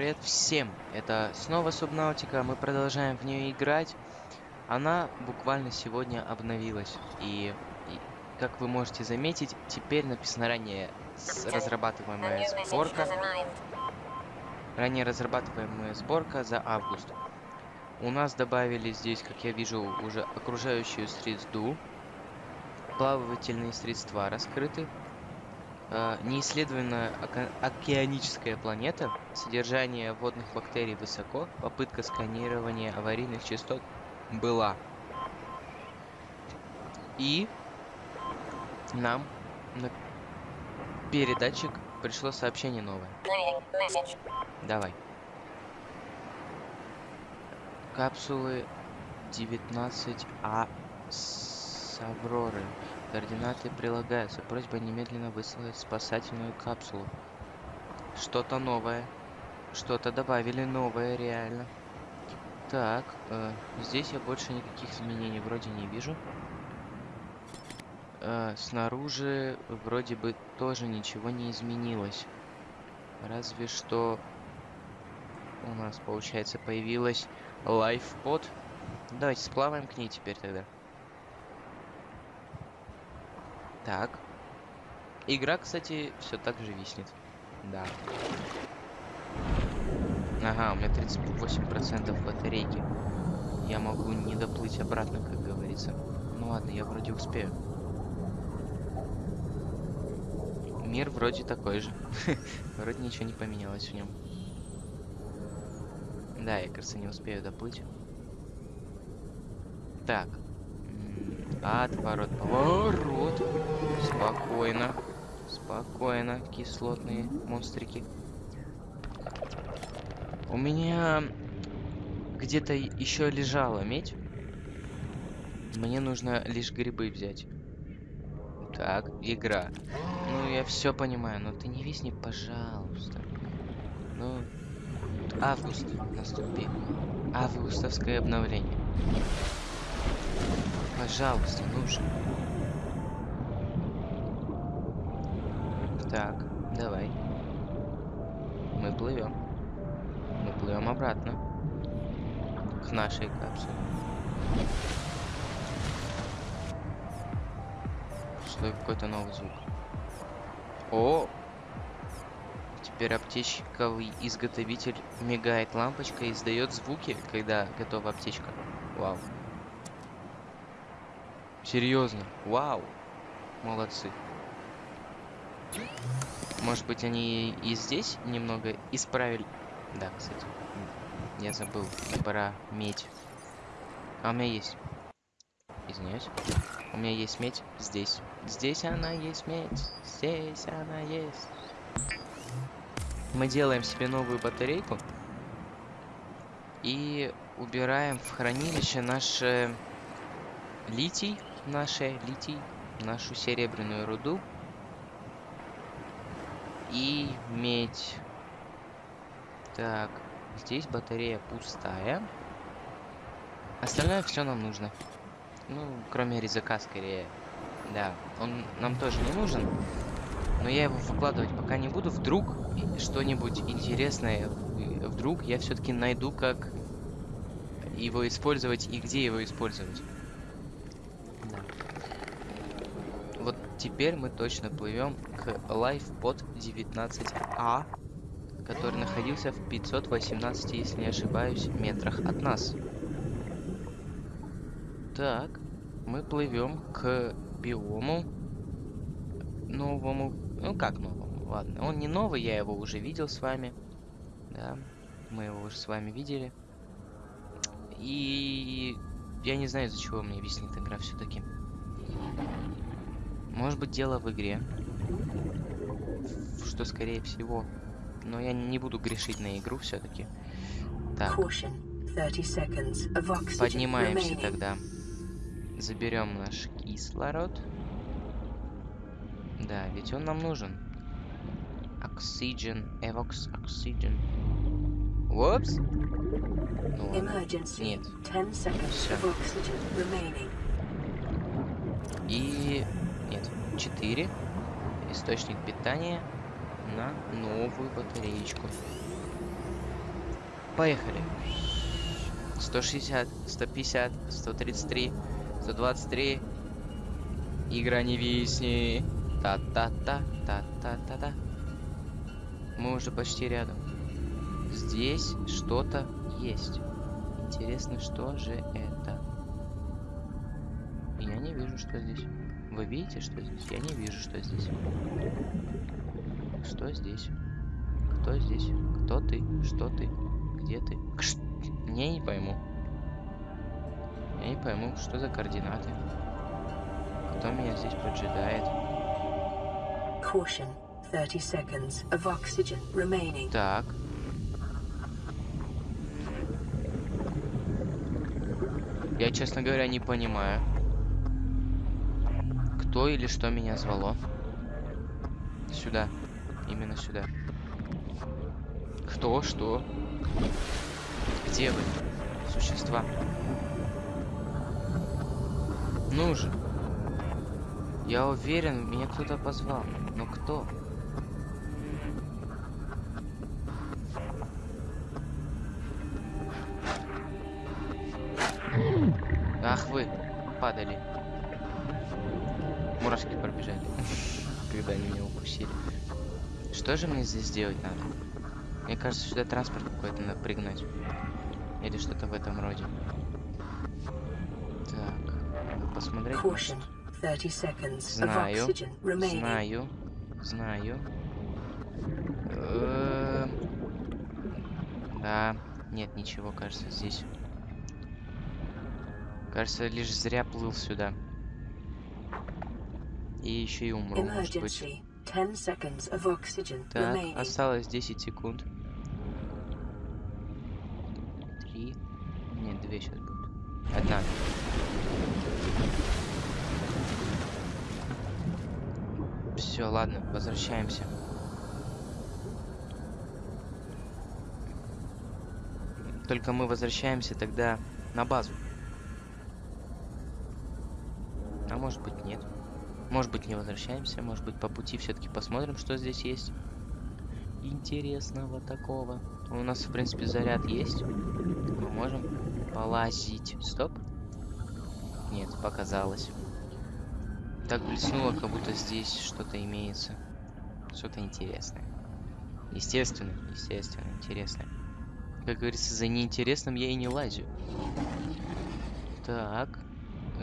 привет всем! Это снова Субнаутика, мы продолжаем в нее играть. Она буквально сегодня обновилась. И, и как вы можете заметить, теперь написано ранее разрабатываемая сборка. Ранее разрабатываемая сборка за август. У нас добавили здесь, как я вижу, уже окружающую среду. Плавательные средства раскрыты. Э, неисследованная океаническая планета, содержание водных бактерий высоко, попытка сканирования аварийных частот была. И нам на передатчик пришло сообщение новое. Давай. Капсулы 19А с Авроры. Координаты прилагаются. Просьба немедленно выслать спасательную капсулу. Что-то новое. Что-то добавили новое, реально. Так, э, здесь я больше никаких изменений вроде не вижу. Э, снаружи вроде бы тоже ничего не изменилось. Разве что у нас, получается, появилась лайфпод. Давайте сплаваем к ней теперь тогда. Так. Игра, кстати, все так же виснет. Да. Ага, у меня 38% батарейки. Я могу не доплыть обратно, как говорится. Ну ладно, я вроде успею. Мир вроде такой же. вроде ничего не поменялось в нем. Да, я, кажется, не успею доплыть. Так, Отворот, поворот. Спокойно. Спокойно, кислотные монстрики. У меня где-то еще лежала медь. Мне нужно лишь грибы взять. Так, игра. Ну, я все понимаю, но ты не висни, пожалуйста. Ну, август наступил. Августовское обновление. Пожалуйста, нужен. Так, давай. Мы плывем. Мы плывем обратно. К нашей капсуле. Что какой-то новый звук. О! Теперь аптечковый изготовитель мигает лампочка и издает звуки, когда готова аптечка. Вау. Серьезно? Вау. Молодцы. Может быть, они и здесь немного исправили... Да, кстати. Я забыл про медь. А у меня есть. Извиняюсь. У меня есть медь здесь. Здесь она есть медь. Здесь она есть. Мы делаем себе новую батарейку. И убираем в хранилище наш литий наше литий, нашу серебряную руду и медь. Так, здесь батарея пустая. Остальное все нам нужно. Ну, кроме резака скорее. Да, он нам тоже не нужен. Но я его выкладывать пока не буду. Вдруг что-нибудь интересное, вдруг я все-таки найду, как его использовать и где его использовать. Теперь мы точно плывем к LifeBot 19А, который находился в 518, если не ошибаюсь, метрах от нас. Так, мы плывем к биому новому. Ну как новому? Ладно, он не новый, я его уже видел с вами. Да, мы его уже с вами видели. И я не знаю, из-за чего мне виснет игра все-таки. Может быть дело в игре. Что скорее всего. Но я не буду грешить на игру все-таки. Так. Поднимаемся тогда. Заберем наш кислород. Да, ведь он нам нужен. Oxygen, Evox, Oxygen. Упс. Ну, Нет. Все. И 4 источник питания на новую батареечку. Поехали. 160, 150, 133, 123. Игра не висни. Та-та-та, та-та-та-та. Мы уже почти рядом. Здесь что-то есть. Интересно, что же это? Я не вижу, что здесь. Вы видите, что здесь? Я не вижу, что здесь. Что здесь? Кто здесь? Кто ты? Что ты? Где ты? Кш... Я не пойму. Я не пойму, что за координаты. Кто меня здесь поджидает? Caution. 30 seconds of oxygen remaining. Так. Я, честно говоря, не понимаю, кто или что меня звало. Сюда. Именно сюда. Кто, что? Где вы, существа? Ну же. Я уверен, меня кто-то позвал. Но кто? Ах вы, падали. Мурашки пробежали, когда они меня укусили. Что же мне здесь делать надо? Мне кажется, сюда транспорт какой-то надо пригнать. Или что-то в этом роде. Так, посмотреть. Caution. 30 seconds of Знаю. Знаю, знаю. Эм, Да, нет ничего, кажется, здесь. Кажется, лишь зря плыл сюда. И еще и умру, может быть. Emergency. 10 seconds of oxygen Так, осталось 10 секунд. Три. Нет, две сейчас будут. Одна. Все, ладно, возвращаемся. Только мы возвращаемся тогда на базу. А может быть нет. Может быть не возвращаемся, может быть по пути все-таки посмотрим, что здесь есть. Интересного такого. У нас, в принципе, заряд есть. Мы можем полазить. Стоп. Нет, показалось. Так блеснуло, как будто здесь что-то имеется. Что-то интересное. Естественно, естественно, интересное. Как говорится, за неинтересным я и не лазю. Так.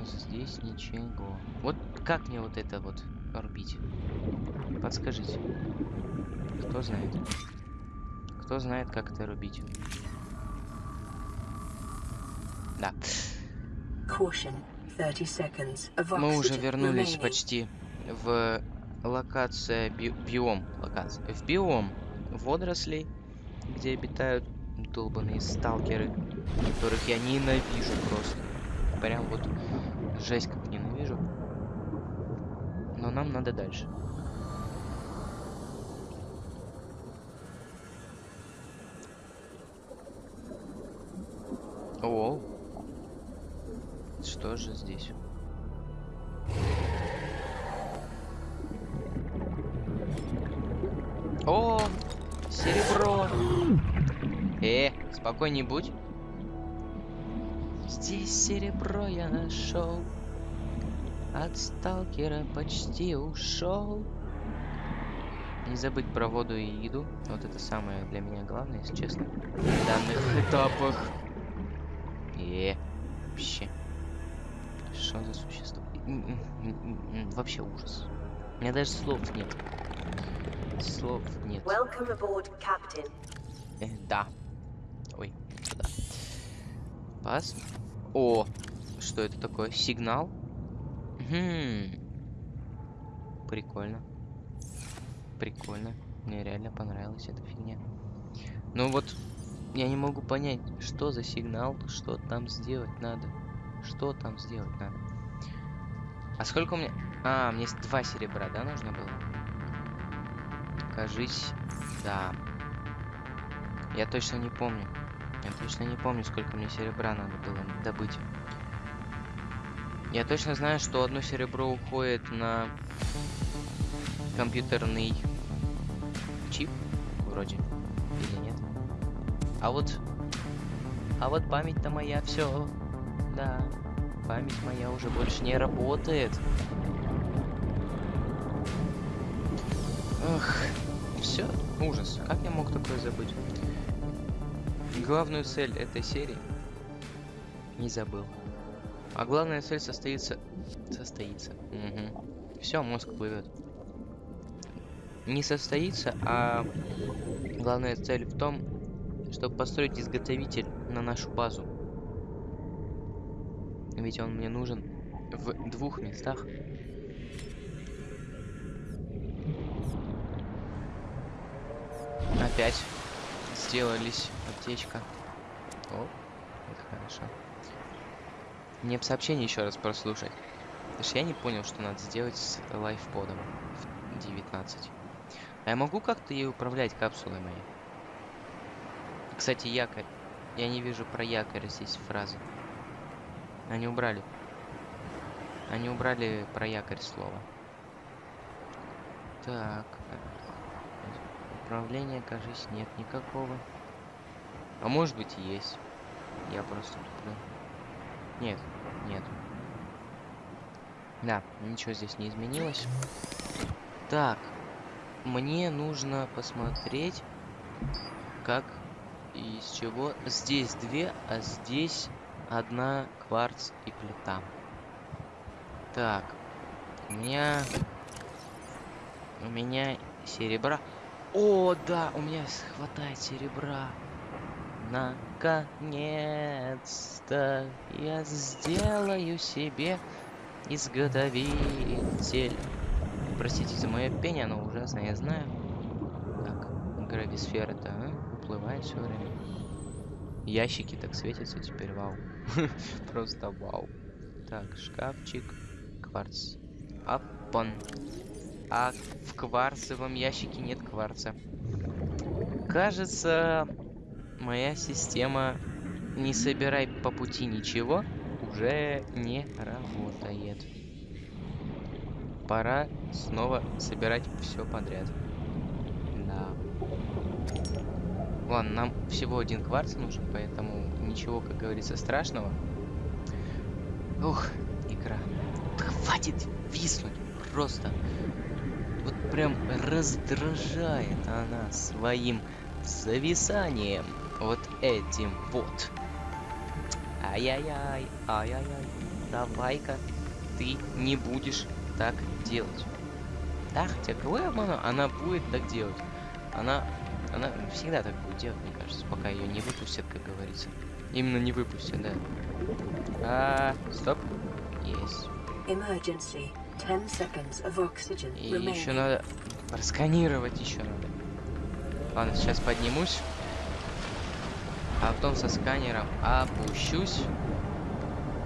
Здесь ничего. Вот как мне вот это вот рубить? Подскажите. Кто знает? Кто знает, как это рубить? Да. Caution. 30 seconds of oxygen Мы уже вернулись почти в локация би- биом. Локация. В биом водорослей, где обитают долбанные сталкеры, которых я ненавижу просто. Прям вот жесть как ненавижу. Но нам надо дальше. О, что же здесь? О, серебро. Э, спокойней будь. Здесь серебро я нашел. От сталкера почти ушел. Не забыть про воду и еду. Вот это самое для меня главное, если честно. В данных этапах. Э, вообще. Что за существо? Вообще ужас. У меня даже слов нет. Слов нет. Welcome aboard, Captain. Э, да. Ой, сюда. Пас. О, что это такое? Сигнал? Хм. Прикольно. Прикольно. Мне реально понравилась эта фигня. Ну вот, я не могу понять, что за сигнал, что там сделать надо. Что там сделать надо? А сколько у меня... А, мне два серебра, да, нужно было? Кажись, да. Я точно не помню. Я точно не помню, сколько мне серебра надо было добыть. Я точно знаю, что одно серебро уходит на компьютерный чип, вроде, или нет. А вот А вот память-то моя все. Да, память моя уже больше не работает. Ох, все, ужас. Как я мог такое забыть? Главную цель этой серии не забыл. А главная цель состоится... Состоится. Угу. Все, мозг плывет. Не состоится, а главная цель в том, чтобы построить изготовитель на нашу базу. Ведь он мне нужен в двух местах. Опять сделались аптечка. О, это хорошо. Мне сообщение еще раз прослушать. Потому что я не понял, что надо сделать с лайфподом в 19. А я могу как-то ей управлять капсулой моей? Кстати, якорь. Я не вижу про якорь здесь фразы. Они убрали. Они убрали про якорь слово. Так. Управления, кажется, нет никакого. А может быть и есть. Я просто туплю. Нет, нет. Да, ничего здесь не изменилось. Так, мне нужно посмотреть, как и из чего. Здесь две, а здесь одна кварц и плита. Так, у меня... У меня серебра. О, да, у меня хватает серебра. Наконец-то я сделаю себе изготовитель. Простите за мое пение, оно ужасное, я знаю. Так, грависфера-то а? уплывает все время. Ящики так светятся теперь, вау. Просто вау. Так, шкафчик, кварц. Аппон. А в кварцевом ящике нет кварца. Кажется, моя система не собирай по пути ничего уже не работает. Пора снова собирать все подряд. Да. Ладно, нам всего один кварц нужен, поэтому ничего, как говорится, страшного. Ух, игра. Да хватит виснуть просто. Вот прям раздражает она своим зависанием вот этим вот. Ай-яй-яй, ай-яй-яй. Давай-ка ты не будешь так делать. Да, хотя кого я обману? Она будет так делать. Она, она всегда так будет делать, мне кажется, пока ее не выпустят, как говорится. Именно не выпустят, да. А, стоп. Есть. Emergency. 10 seconds of oxygen И еще надо просканировать еще надо. Ладно, сейчас поднимусь. А потом со сканером опущусь.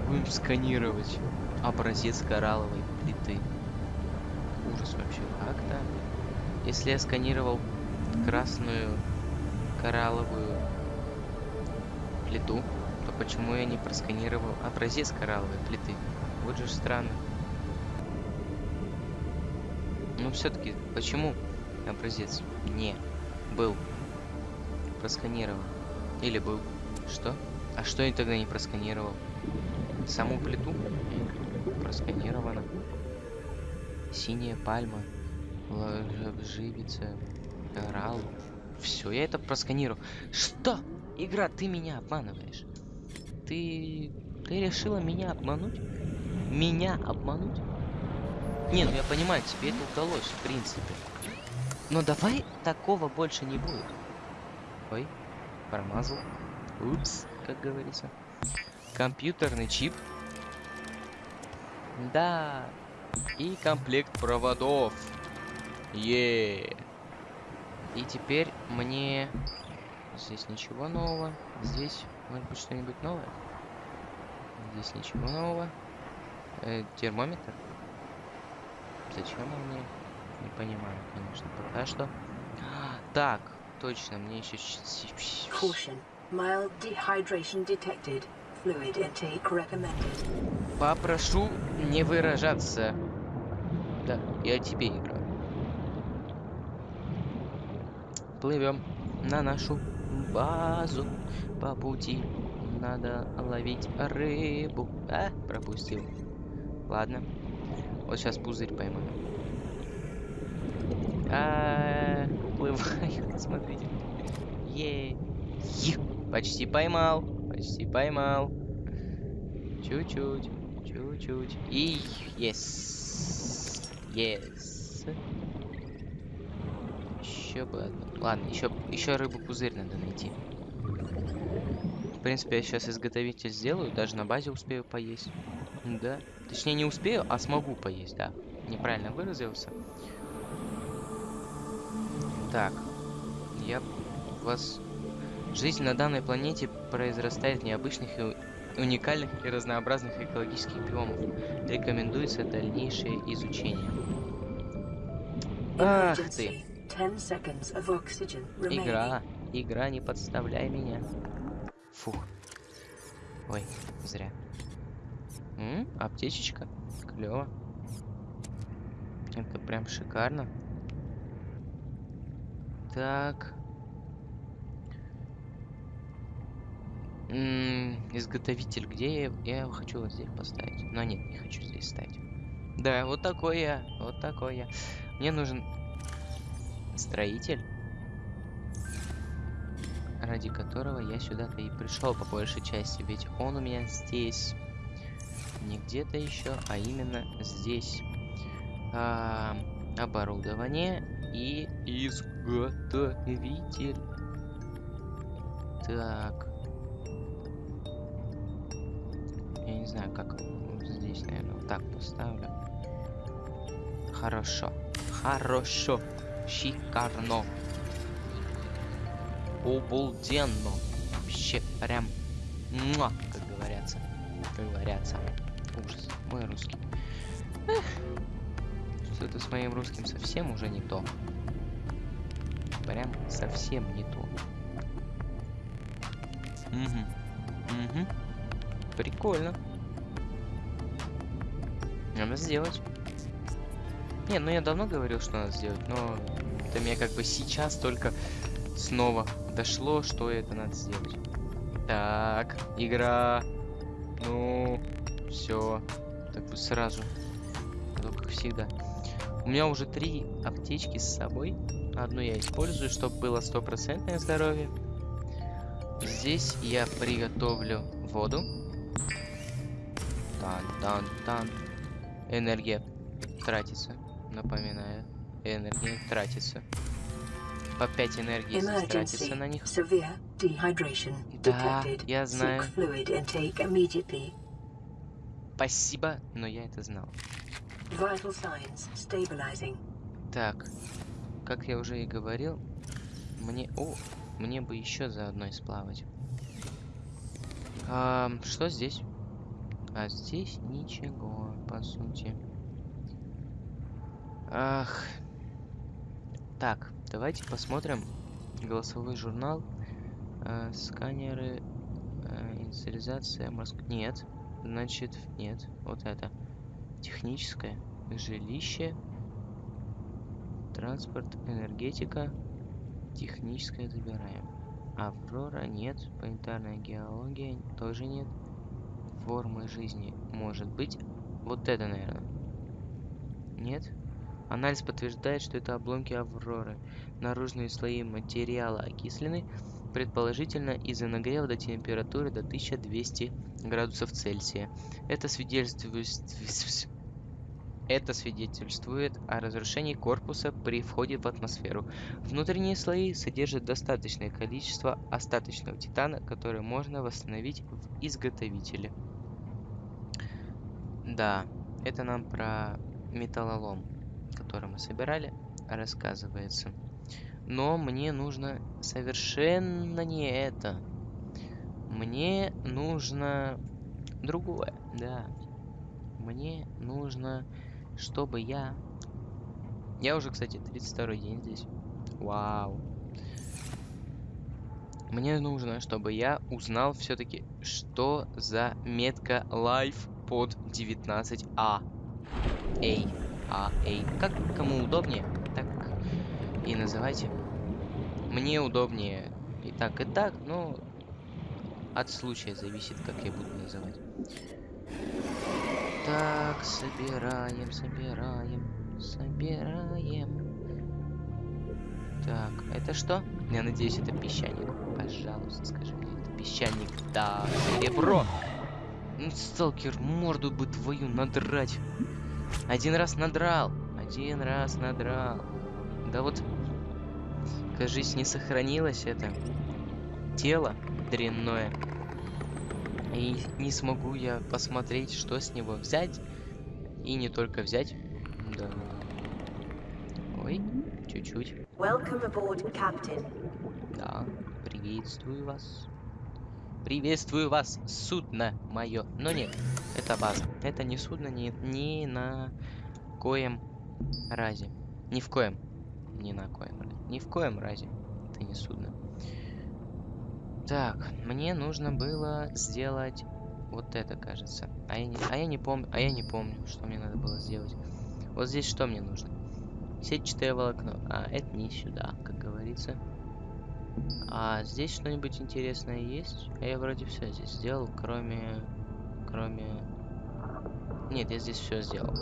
Будем сканировать образец коралловой плиты. Ужас вообще. Как-то. Если я сканировал красную коралловую плиту, то почему я не просканировал образец коралловой плиты? Вот же странно. Все-таки, почему образец не был просканирован? Или был? Что? А что я тогда не просканировал? Саму плиту? Просканировано. Синяя пальма. Живица. Коралл. Все, я это просканировал. Что? Игра, ты меня обманываешь. Ты... Ты решила меня обмануть? Меня обмануть? Не, ну я понимаю, тебе это удалось, в принципе. Но давай такого больше не будет. Ой, промазал. Упс, как говорится. Компьютерный чип. Да. И комплект проводов. Е. И теперь мне... Здесь ничего нового. Здесь, может быть, что-нибудь новое? Здесь ничего нового. Э, термометр. Зачем он мне? Не понимаю, конечно, пока что. Так, точно, мне еще... Caution. Mild dehydration detected. Fluid intake recommended. Попрошу не выражаться. Да, я тебе играю. Плывем на нашу базу по пути надо ловить рыбу. А, пропустил. Ладно. Вот сейчас пузырь поймаю. А. Смотрите. Е. Е. Почти поймал. Почти поймал. Чуть-чуть. Чуть-чуть. И yes. Yes. Еще бы одну. Ладно, еще, еще рыбу пузырь надо найти. В принципе, я сейчас изготовитель сделаю, даже на базе успею поесть. Да. Точнее, не успею, а смогу поесть, да. Неправильно выразился. Так. Я вас... Жизнь на данной планете произрастает в необычных и уникальных и разнообразных экологических биомов. Рекомендуется дальнейшее изучение. Ах ты. Emergency. 10 seconds of oxygen remaining. Игра. Игра, не подставляй меня. Фух. Ой, зря. М, аптечечка. Клево. Это прям шикарно. Так. М, изготовитель, где я? Я его хочу вот здесь поставить. Но нет, не хочу здесь ставить. Да, вот такой я. Вот такой я. Мне нужен строитель ради которого я сюда-то и пришел по большей части, ведь он у меня здесь, не где-то еще, а именно здесь. Оборудование и изготовитель. Так. Я не знаю, как здесь, наверное, вот так поставлю. Хорошо. Хорошо. Шикарно обалденно. Вообще прям, муа, как говорятся. Как говорятся. Мой русский. Эх. Что-то с моим русским совсем уже не то. Прям совсем не то. Угу. Угу. Прикольно. Надо сделать. Не, ну я давно говорил, что надо сделать, но это мне как бы сейчас только снова дошло, что это надо сделать. Так, игра. Ну, все. Так бы сразу. А то как всегда. У меня уже три аптечки с собой. Одну я использую, чтобы было стопроцентное здоровье. Здесь я приготовлю воду. Тан-тан-тан. Энергия тратится. Напоминаю. Энергия тратится по 5 энергии тратится на них. Да, я знаю. Seek fluid intake immediately. Спасибо, но я это знал. Так, как я уже и говорил, мне... О, мне бы еще заодно и сплавать. А, что здесь? А здесь ничего, по сути. Ах. Так, давайте посмотрим голосовой журнал. Э, сканеры, э, инициализация, морск... Нет, значит, нет. Вот это. Техническое, жилище, транспорт, энергетика, техническое забираем. Аврора нет, планетарная геология тоже нет. Формы жизни может быть. Вот это, наверное. Нет? Анализ подтверждает, что это обломки Авроры. Наружные слои материала окислены, предположительно из-за нагрева до температуры до 1200 градусов Цельсия. Это свидетельствует... Это свидетельствует о разрушении корпуса при входе в атмосферу. Внутренние слои содержат достаточное количество остаточного титана, который можно восстановить в изготовителе. Да, это нам про металлолом который мы собирали, рассказывается. Но мне нужно совершенно не это. Мне нужно другое, да. Мне нужно, чтобы я... Я уже, кстати, 32 день здесь. Вау. Мне нужно, чтобы я узнал все-таки, что за метка Life под 19А. Эй. А, эй. Как кому удобнее, так и называйте. Мне удобнее и так, и так, но от случая зависит, как я буду называть. Так, собираем, собираем, собираем. Так, это что? Я надеюсь, это песчаник. Пожалуйста, скажи мне, это песчаник. Да, серебро. Ну, сталкер, морду бы твою надрать. Один раз надрал. Один раз надрал. Да вот, кажись, не сохранилось это тело дрянное. И не смогу я посмотреть, что с него взять. И не только взять. Да. Ой, чуть-чуть. Да, приветствую вас. Приветствую вас, судно мое. Но нет, это база. Это не судно, ни, ни на коем разе. Ни в коем. Ни на коем разе. Ни в коем разе. Это не судно. Так, мне нужно было сделать вот это, кажется. А я не, а я не помню, а я не помню, что мне надо было сделать. Вот здесь что мне нужно? Сетчатое волокно. А, это не сюда, как говорится. А здесь что-нибудь интересное есть? А я вроде все здесь сделал, кроме... Кроме... Нет, я здесь все сделал.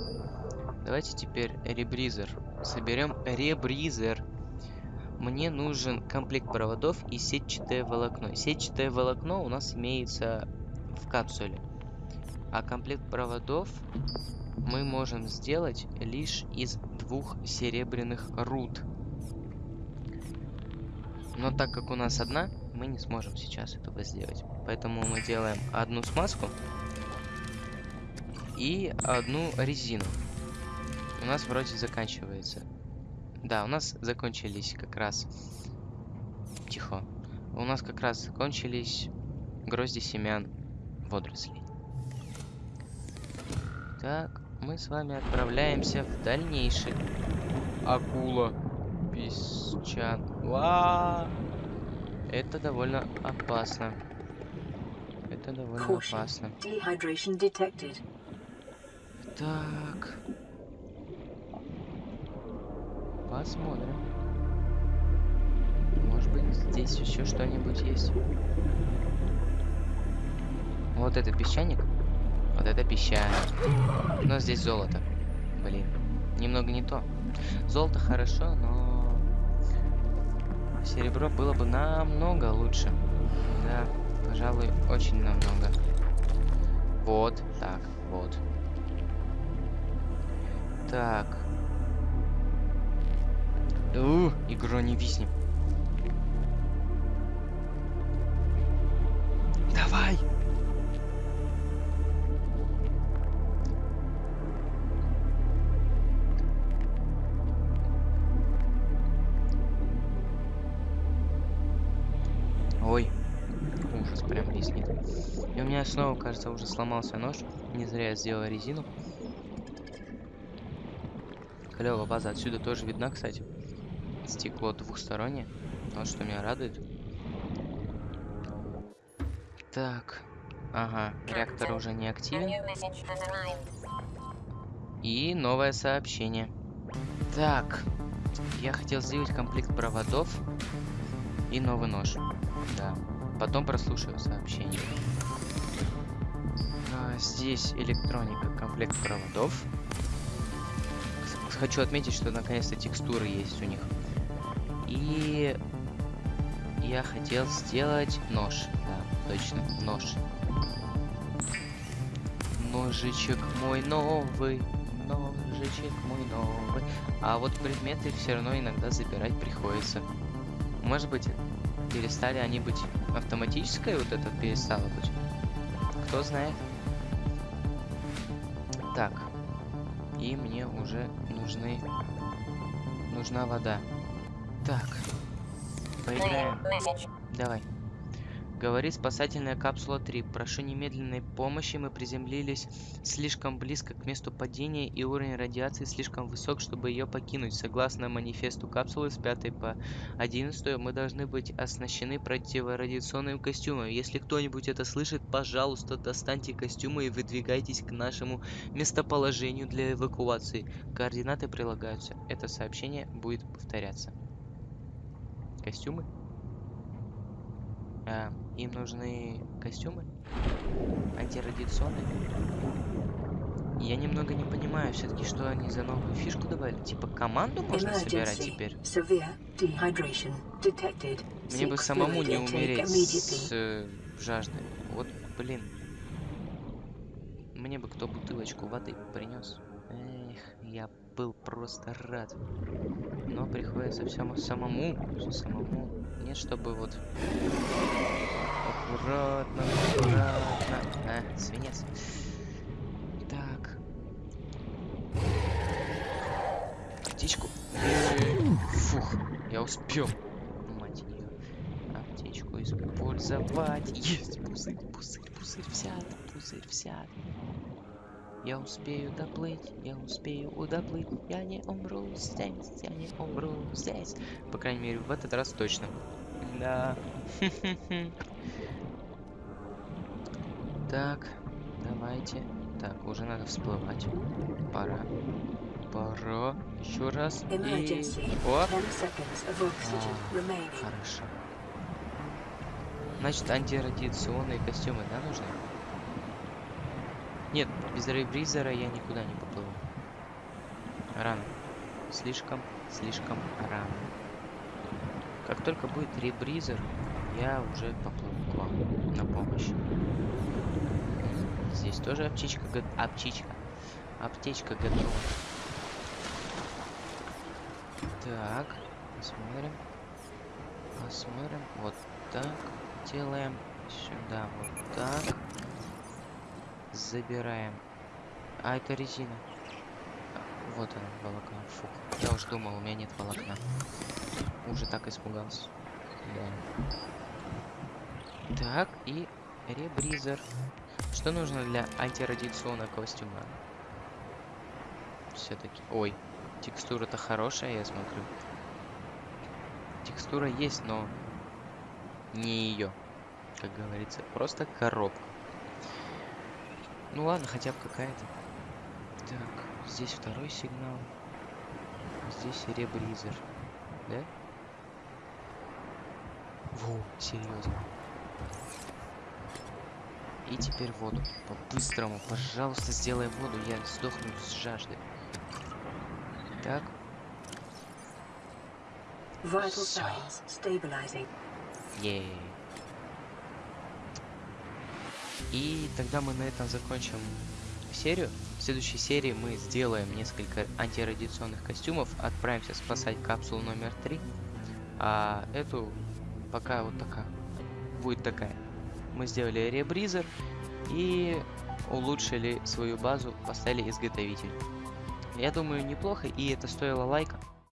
Давайте теперь ребризер. Соберем ребризер. Мне нужен комплект проводов и сетчатое волокно. Сетчатое волокно у нас имеется в капсуле. А комплект проводов мы можем сделать лишь из двух серебряных руд. Но так как у нас одна, мы не сможем сейчас этого сделать. Поэтому мы делаем одну смазку и одну резину. У нас вроде заканчивается. Да, у нас закончились как раз... Тихо. У нас как раз закончились грозди семян водорослей. Так, мы с вами отправляемся в дальнейший. Акула. Песчан. Ва! Это довольно опасно. Это довольно опасно. Dehydration detected. Так. Посмотрим. Может быть, здесь еще что-нибудь есть. Вот это песчаник. Вот это песчаник. Но здесь золото. Блин. Немного не то. Золото хорошо, но... Серебро было бы намного лучше. Да, пожалуй, очень намного. Вот, так, вот. Так. У, игра не виснет. Давай! Ой, ужас, прям виснет. И у меня снова, кажется, уже сломался нож. Не зря я сделал резину. Клево, база отсюда тоже видна, кстати. Стекло двухстороннее. Вот что меня радует. Так. Ага, реактор уже не активен. И новое сообщение. Так. Я хотел сделать комплект проводов и новый нож. Да. Потом прослушаю сообщение. А, здесь электроника, комплект проводов. Хочу отметить, что наконец-то текстуры есть у них. И я хотел сделать нож. Да, точно, нож. Ножичек мой новый, ножичек мой новый. А вот предметы все равно иногда забирать приходится. Может быть, перестали они быть автоматической, вот это перестало быть. Кто знает. Так. И мне уже нужны... Нужна вода. Так. Поиграем. Давай. Говорит спасательная капсула 3. Прошу немедленной помощи. Мы приземлились слишком близко к месту падения, и уровень радиации слишком высок, чтобы ее покинуть. Согласно манифесту капсулы с 5 по 11, мы должны быть оснащены противорадиационным костюмом. Если кто-нибудь это слышит, пожалуйста, достаньте костюмы и выдвигайтесь к нашему местоположению для эвакуации. Координаты прилагаются. Это сообщение будет повторяться. Костюмы? А, им нужны костюмы? Антирадиационные? Я немного не понимаю, все-таки, что они за новую фишку добавили. Типа команду можно собирать теперь? Мне бы самому не умереть с э, жажды. Вот, блин. Мне бы кто бутылочку воды принес. Эх, я был просто рад. Но приходится все самому, самому. Нет, чтобы вот аккуратно, аккуратно. А, свинец. Так. Аптечку. Фух, я успел. Мать ее. Аптечку использовать. Есть пузырь, пузырь, пузырь взят, пузырь взят. Я успею доплыть, я успею доплыть, я не умру здесь, я не умру здесь. По крайней мере, в этот раз точно. Да. Так, давайте. Так, уже надо всплывать. Пора. Пора. Еще раз. И... Emergency. Оп. 10 seconds of oxygen А. Хорошо. Значит, антирадиационные костюмы, да, нужны? Нет, без рейбризера я никуда не поплыву. Рано. Слишком, слишком рано. Как только будет ребризер, я уже поплыву к вам на помощь. Здесь тоже аптечка, аптечка, аптечка готова. Так, посмотрим. Посмотрим. Вот так делаем. Сюда вот так. Забираем. А, это резина. Вот она, волокно. Фух. Я уж думал, у меня нет волокна. Уже так испугался. Да. Так, и ребризер. Что нужно для антирадиационного костюма? Все-таки. Ой, текстура-то хорошая, я смотрю. Текстура есть, но не ее, как говорится. Просто коробка. Ну ладно, хотя бы какая-то. Так, здесь второй сигнал. Здесь ребризер. Да? Во, серьезно. И теперь воду. По-быстрому, пожалуйста, сделай воду. Я сдохну с жажды. Так, Vital signs stabilizing. Ей. И тогда мы на этом закончим серию. В следующей серии мы сделаем несколько антирадиационных костюмов, отправимся спасать капсулу номер 3. А эту пока вот такая. Будет такая. Мы сделали ребризер и улучшили свою базу, поставили изготовитель. Я думаю, неплохо, и это стоило лайка.